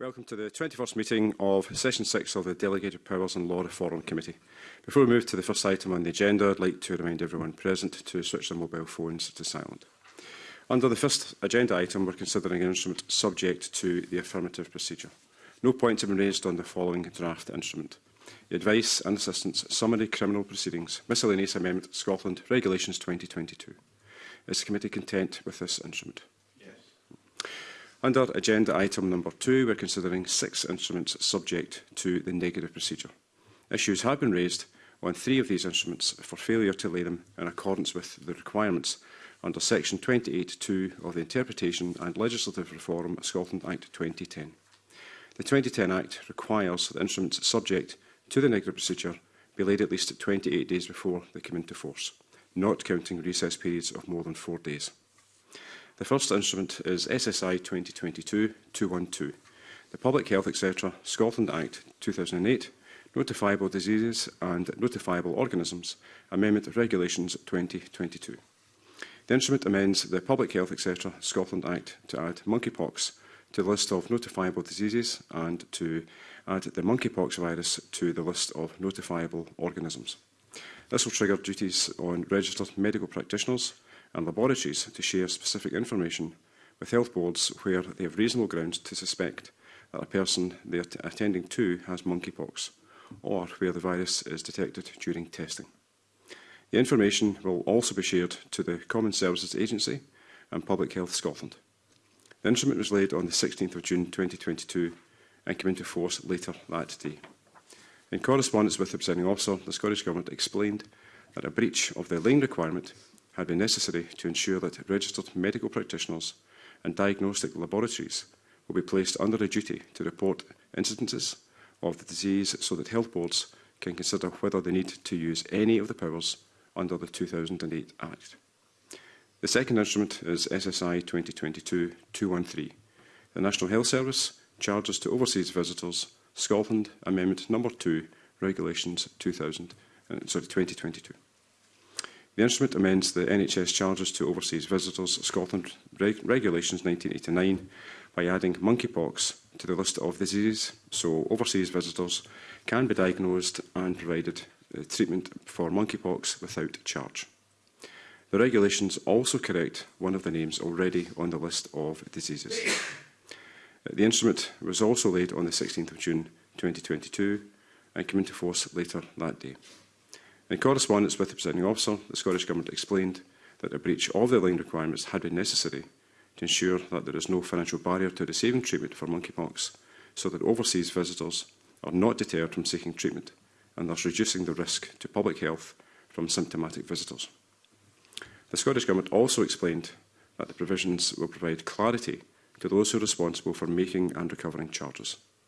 Welcome to the 21st meeting of Session 6 of the Delegated Powers and Law Reform Committee. Before we move to the first item on the agenda, I'd like to remind everyone present to switch their mobile phones to silent. Under the first agenda item, we're considering an instrument subject to the affirmative procedure. No points have been raised on the following draft instrument. The Advice and Assistance Summary Criminal Proceedings, Miscellaneous Amendment Scotland Regulations 2022. Is the committee content with this instrument? Under agenda item number two, we're considering six instruments subject to the negative procedure. Issues have been raised on three of these instruments for failure to lay them in accordance with the requirements under section 28.2 of the Interpretation and Legislative Reform Scotland Act 2010. The 2010 Act requires that instruments subject to the negative procedure be laid at least 28 days before they come into force, not counting recess periods of more than four days. The first instrument is SSI 2022-212, the Public Health etc. Scotland Act 2008, Notifiable Diseases and Notifiable Organisms, Amendment Regulations 2022. The instrument amends the Public Health etc. Scotland Act to add monkeypox to the list of notifiable diseases and to add the monkeypox virus to the list of notifiable organisms. This will trigger duties on registered medical practitioners, and laboratories to share specific information with health boards where they have reasonable grounds to suspect that a person they are attending to has monkeypox or where the virus is detected during testing. The information will also be shared to the Common Services Agency and Public Health Scotland. The instrument was laid on the 16th of June 2022 and came into force later that day. In correspondence with the presiding officer, the Scottish Government explained that a breach of the lane requirement had been necessary to ensure that registered medical practitioners and diagnostic laboratories will be placed under a duty to report incidences of the disease so that health boards can consider whether they need to use any of the powers under the 2008 Act. The second instrument is SSI 2022-213. The National Health Service charges to overseas visitors, Scotland Amendment Number 2, Regulations 2000, uh, sorry, 2022. The instrument amends the NHS charges to overseas visitors Scotland Reg Regulations 1989 by adding monkeypox to the list of diseases, so overseas visitors can be diagnosed and provided uh, treatment for monkeypox without charge. The regulations also correct one of the names already on the list of diseases. Uh, the instrument was also laid on the 16th of June 2022 and came into force later that day. In correspondence with the presiding officer, the Scottish Government explained that a breach of the aligned requirements had been necessary to ensure that there is no financial barrier to receiving treatment for monkeypox, so that overseas visitors are not deterred from seeking treatment and thus reducing the risk to public health from symptomatic visitors. The Scottish Government also explained that the provisions will provide clarity to those who are responsible for making and recovering charges.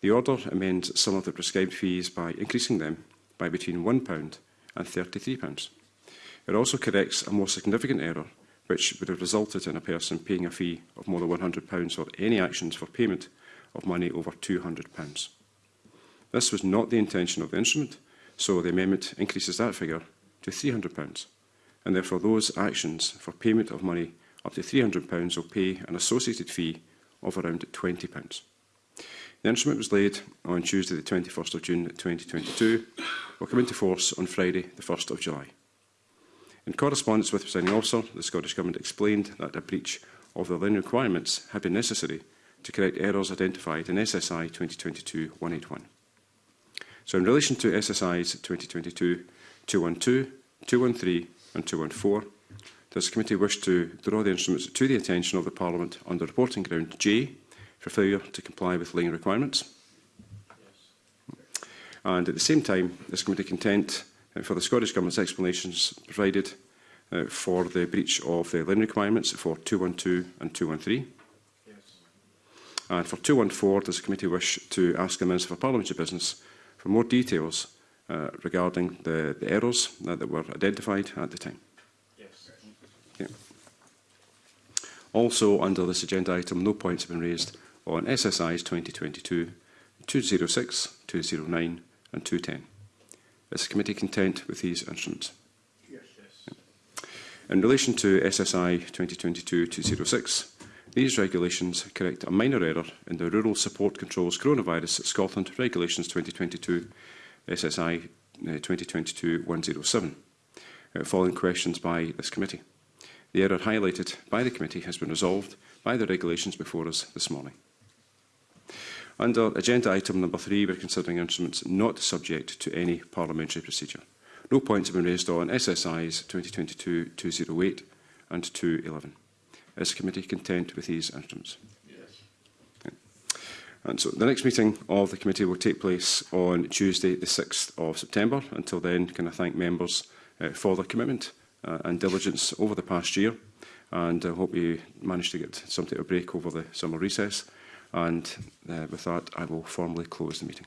The order amends some of the prescribed fees by increasing them by between £1 and £33. It also corrects a more significant error, which would have resulted in a person paying a fee of more than £100 or any actions for payment of money over £200. This was not the intention of the instrument, so the amendment increases that figure to £300, and therefore those actions for payment of money up to £300 will pay an associated fee of around £20. The instrument was laid on Tuesday the 21st of June 2022, will come into force on Friday the 1st of July. In correspondence with the signing officer, the Scottish Government explained that a breach of the then requirements had been necessary to correct errors identified in SSI 2022-181. So in relation to SSIs 2022, 212, 213 and 214, does the committee wish to draw the instruments to the attention of the Parliament on the reporting ground J for failure to comply with lane requirements. And at the same time, this committee content uh, for the Scottish Government's explanations provided uh, for the breach of the lane requirements for 212 and 213. Yes. And for 214, does the committee wish to ask the Minister for Parliamentary Business for more details uh, regarding the, the errors uh, that were identified at the time? Yes. Okay. Also, under this agenda item, no points have been raised on SSIs 2022, 206, 209 and 210. Is the committee content with these instruments? Yes. yes. In relation to SSI 2022-206, these regulations correct a minor error in the Rural Support Controls Coronavirus Scotland Regulations 2022 SSI 2022-107, following questions by this committee. The error highlighted by the committee has been resolved by the regulations before us this morning. Under agenda item number three, we're considering instruments not subject to any parliamentary procedure. No points have been raised on SSIs 2022-208 and 211. Is the committee content with these instruments? Yes. And so the next meeting of the committee will take place on Tuesday the 6th of September. Until then, can I thank members uh, for their commitment uh, and diligence over the past year and I uh, hope you managed to get something of break over the summer recess. And uh, with that, I will formally close the meeting.